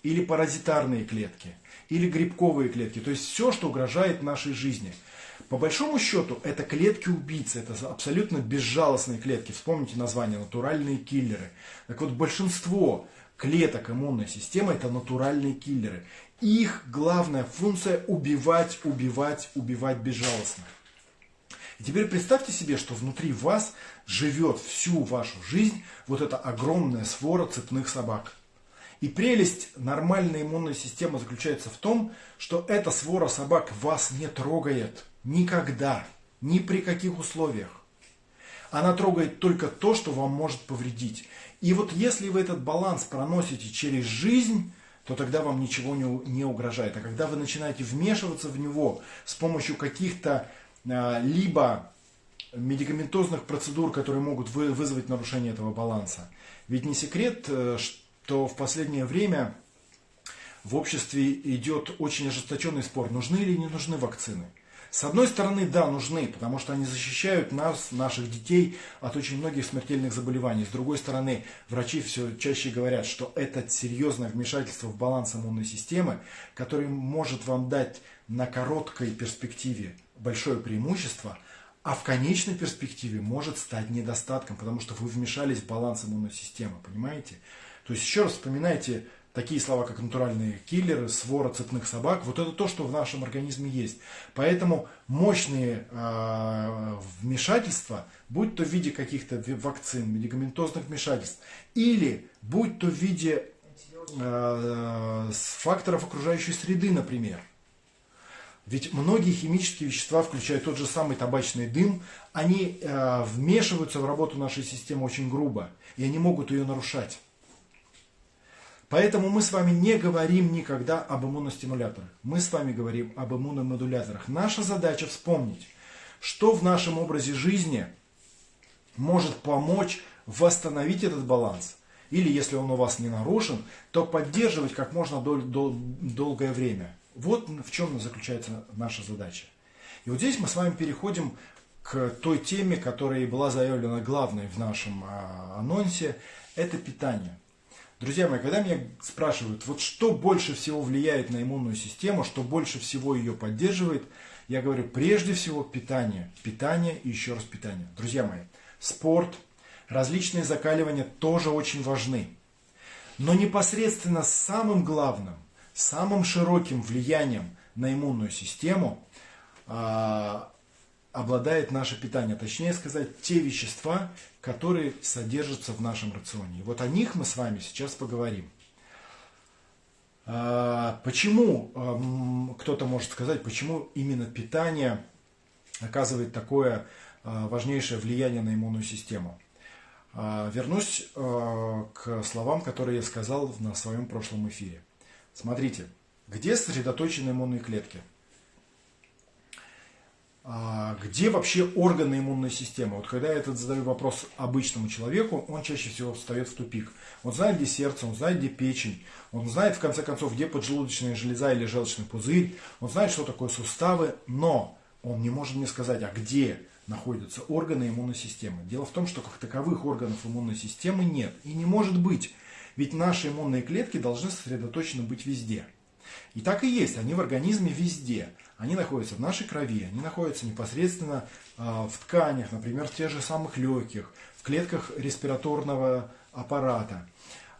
Или паразитарные клетки, или грибковые клетки. То есть все, что угрожает нашей жизни – по большому счету, это клетки-убийцы, это абсолютно безжалостные клетки. Вспомните название, натуральные киллеры. Так вот, большинство клеток иммунной системы это натуральные киллеры. Их главная функция убивать, убивать, убивать безжалостно. И теперь представьте себе, что внутри вас живет всю вашу жизнь вот эта огромная свора цепных собак. И прелесть нормальной иммунной системы заключается в том, что эта свора собак вас не трогает – Никогда, ни при каких условиях. Она трогает только то, что вам может повредить. И вот если вы этот баланс проносите через жизнь, то тогда вам ничего не, не угрожает. А когда вы начинаете вмешиваться в него с помощью каких-то а, либо медикаментозных процедур, которые могут вы, вызвать нарушение этого баланса. Ведь не секрет, э, что в последнее время в обществе идет очень ожесточенный спор, нужны или не нужны вакцины. С одной стороны, да, нужны, потому что они защищают нас, наших детей от очень многих смертельных заболеваний. С другой стороны, врачи все чаще говорят, что это серьезное вмешательство в баланс иммунной системы, который может вам дать на короткой перспективе большое преимущество, а в конечной перспективе может стать недостатком, потому что вы вмешались в баланс иммунной системы, понимаете? То есть еще раз вспоминайте такие слова, как натуральные киллеры, свора цепных собак, вот это то, что в нашем организме есть. Поэтому мощные э, вмешательства, будь то в виде каких-то вакцин, медикаментозных вмешательств, или будь то в виде э, факторов окружающей среды, например. Ведь многие химические вещества, включая тот же самый табачный дым, они э, вмешиваются в работу нашей системы очень грубо, и они могут ее нарушать. Поэтому мы с вами не говорим никогда об иммуностимуляторах. Мы с вами говорим об иммуномодуляторах. Наша задача вспомнить, что в нашем образе жизни может помочь восстановить этот баланс. Или если он у вас не нарушен, то поддерживать как можно дол дол долгое время. Вот в чем заключается наша задача. И вот здесь мы с вами переходим к той теме, которая была заявлена главной в нашем а, анонсе. Это питание. Друзья мои, когда меня спрашивают, вот что больше всего влияет на иммунную систему, что больше всего ее поддерживает, я говорю, прежде всего питание. Питание и еще раз питание. Друзья мои, спорт, различные закаливания тоже очень важны. Но непосредственно самым главным, самым широким влиянием на иммунную систему а, обладает наше питание, точнее сказать, те вещества, которые содержатся в нашем рационе. И вот о них мы с вами сейчас поговорим. А, почему, кто-то может сказать, почему именно питание оказывает такое а, важнейшее влияние на иммунную систему? А, вернусь к словам, которые я сказал на своем прошлом эфире. Смотрите, где сосредоточены иммунные клетки – где вообще органы иммунной системы? Вот когда я этот задаю вопрос обычному человеку, он чаще всего встает в тупик. Он знает, где сердце, он знает, где печень, он знает, в конце концов, где поджелудочная железа или желчный пузырь, он знает, что такое суставы, но он не может мне сказать, а где находятся органы иммунной системы. Дело в том, что как таковых органов иммунной системы нет и не может быть. Ведь наши иммунные клетки должны сосредоточены быть везде. И так и есть, они в организме везде. Они находятся в нашей крови, они находятся непосредственно а, в тканях, например, в тех же самых легких, в клетках респираторного аппарата.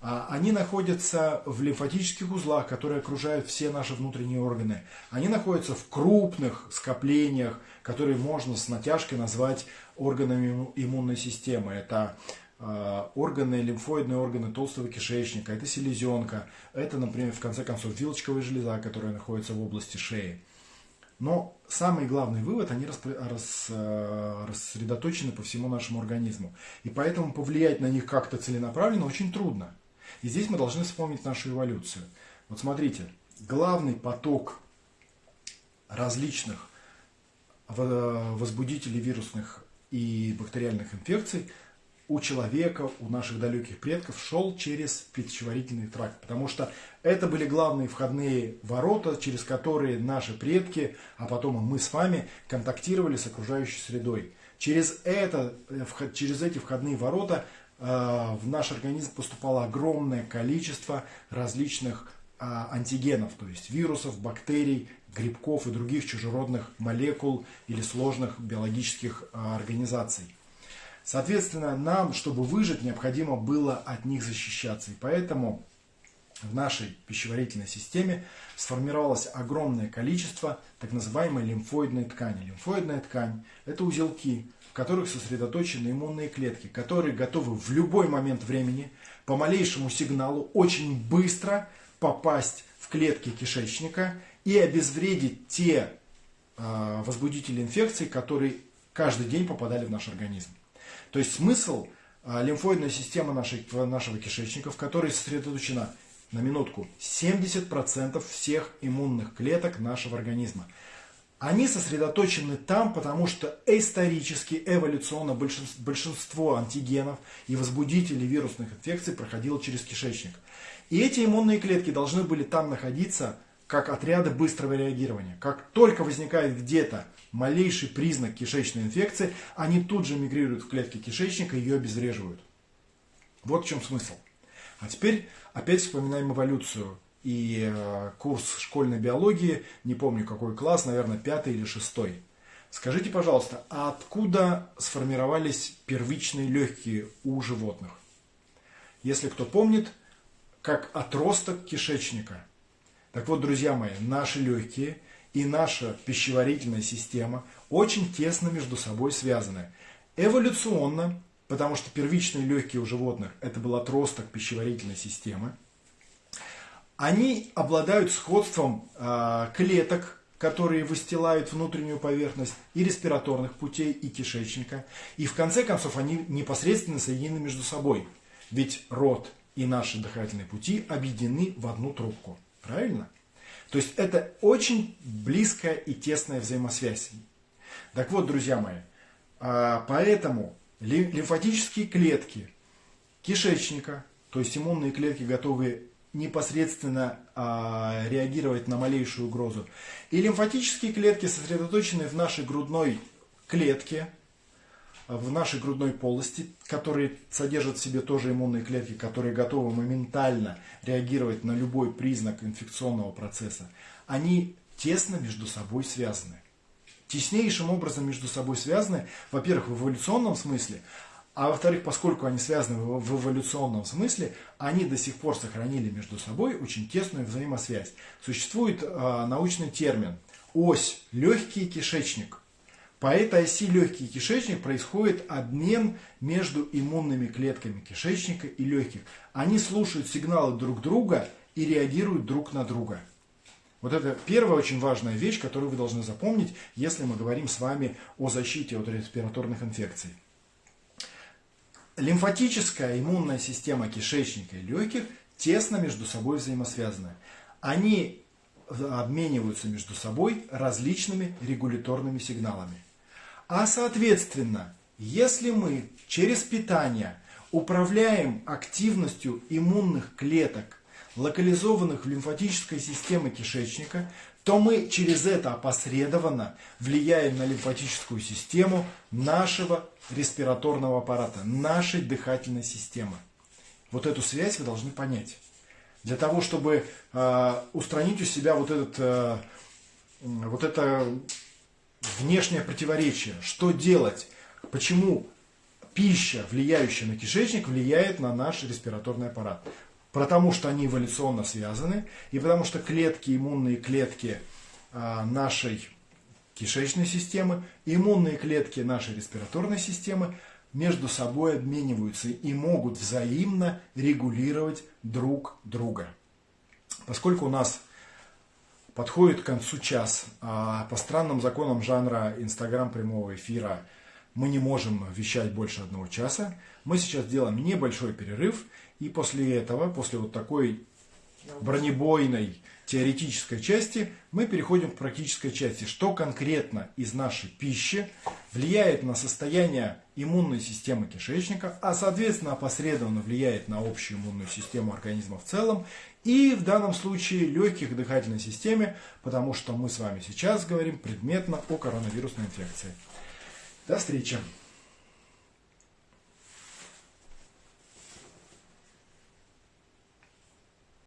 А, они находятся в лимфатических узлах, которые окружают все наши внутренние органы. Они находятся в крупных скоплениях, которые можно с натяжкой назвать органами иммунной системы. Это а, органы, лимфоидные органы толстого кишечника, это селезенка, это, например, в конце концов, вилочковая железа, которая находится в области шеи. Но самый главный вывод, они рас, а, рассредоточены по всему нашему организму. И поэтому повлиять на них как-то целенаправленно очень трудно. И здесь мы должны вспомнить нашу эволюцию. Вот смотрите, главный поток различных возбудителей вирусных и бактериальных инфекций у человека, у наших далеких предков шел через пищеварительный тракт. Потому что это были главные входные ворота, через которые наши предки, а потом и мы с вами контактировали с окружающей средой. Через, это, э, через эти входные ворота Э, в наш организм поступало огромное количество различных а, антигенов, то есть вирусов, бактерий, грибков и других чужеродных молекул или сложных биологических а, организаций. Соответственно, нам, чтобы выжить, необходимо было от них защищаться. И поэтому в нашей пищеварительной системе сформировалось огромное количество так называемой лимфоидной ткани. Лимфоидная ткань – это узелки, в которых сосредоточены иммунные клетки, которые готовы в любой момент времени по малейшему сигналу очень быстро попасть в клетки кишечника и обезвредить те э, возбудители инфекций, которые каждый день попадали в наш организм. То есть смысл э, лимфоидной системы нашей, нашего кишечника, в которой сосредоточена на минутку 70% всех иммунных клеток нашего организма – они сосредоточены там, потому что исторически, эволюционно большинство антигенов и возбудителей вирусных инфекций проходило через кишечник. И эти иммунные клетки должны были там находиться как отряды быстрого реагирования. Как только возникает где-то малейший признак кишечной инфекции, они тут же мигрируют в клетки кишечника и ее обезвреживают. Вот в чем смысл. А теперь опять вспоминаем эволюцию и э, курс школьной биологии, не помню какой класс, наверное, пятый или шестой. Скажите, пожалуйста, а откуда сформировались первичные легкие у животных? Если кто помнит, как отросток кишечника. Так вот, друзья мои, наши легкие и наша пищеварительная система очень тесно между собой связаны. Эволюционно, потому что первичные легкие у животных это был отросток пищеварительной системы, они обладают сходством э, клеток, которые выстилают внутреннюю поверхность и респираторных путей, и кишечника. И в конце концов они непосредственно соединены между собой. Ведь рот и наши дыхательные пути объединены в одну трубку. Правильно? То есть это очень близкая и тесная взаимосвязь. Так вот, друзья мои, поэтому лимфатические клетки кишечника, то есть иммунные клетки, готовые непосредственно а, реагировать на малейшую угрозу. И лимфатические клетки сосредоточены в нашей грудной клетке, в нашей грудной полости, которые содержат в себе тоже иммунные клетки, которые готовы моментально реагировать на любой признак инфекционного процесса, они тесно между собой связаны. Теснейшим образом между собой связаны, во-первых, в эволюционном смысле, а во-вторых, поскольку они связаны в эволюционном смысле, они до сих пор сохранили между собой очень тесную взаимосвязь. Существует э, научный термин ось легкий кишечник. По этой оси легкий кишечник происходит обмен между иммунными клетками кишечника и легких. Они слушают сигналы друг друга и реагируют друг на друга. Вот это первая очень важная вещь, которую вы должны запомнить, если мы говорим с вами о защите от респираторных инфекций. Лимфатическая иммунная система кишечника и легких тесно между собой взаимосвязаны. Они обмениваются между собой различными регуляторными сигналами. А соответственно, если мы через питание управляем активностью иммунных клеток, локализованных в лимфатической системе кишечника, то мы через это опосредованно влияем на лимфатическую систему нашего респираторного аппарата, нашей дыхательной системы. Вот эту связь вы должны понять. Для того, чтобы э, устранить у себя вот, этот, э, вот это внешнее противоречие, что делать, почему пища, влияющая на кишечник, влияет на наш респираторный аппарат. потому что они эволюционно связаны, и потому что клетки, иммунные клетки а, нашей кишечной системы, иммунные клетки нашей респираторной системы между собой обмениваются и могут взаимно регулировать друг друга. Поскольку у нас подходит к концу час, а по странным законам жанра Инстаграм прямого эфира мы не можем вещать больше одного часа, мы сейчас делаем небольшой перерыв, и после этого, после вот такой бронебойной теоретической части, мы переходим к практической части. Что конкретно из нашей пищи влияет на состояние иммунной системы кишечника, а соответственно опосредованно влияет на общую иммунную систему организма в целом и в данном случае легких дыхательной системе, потому что мы с вами сейчас говорим предметно о коронавирусной инфекции. До встречи!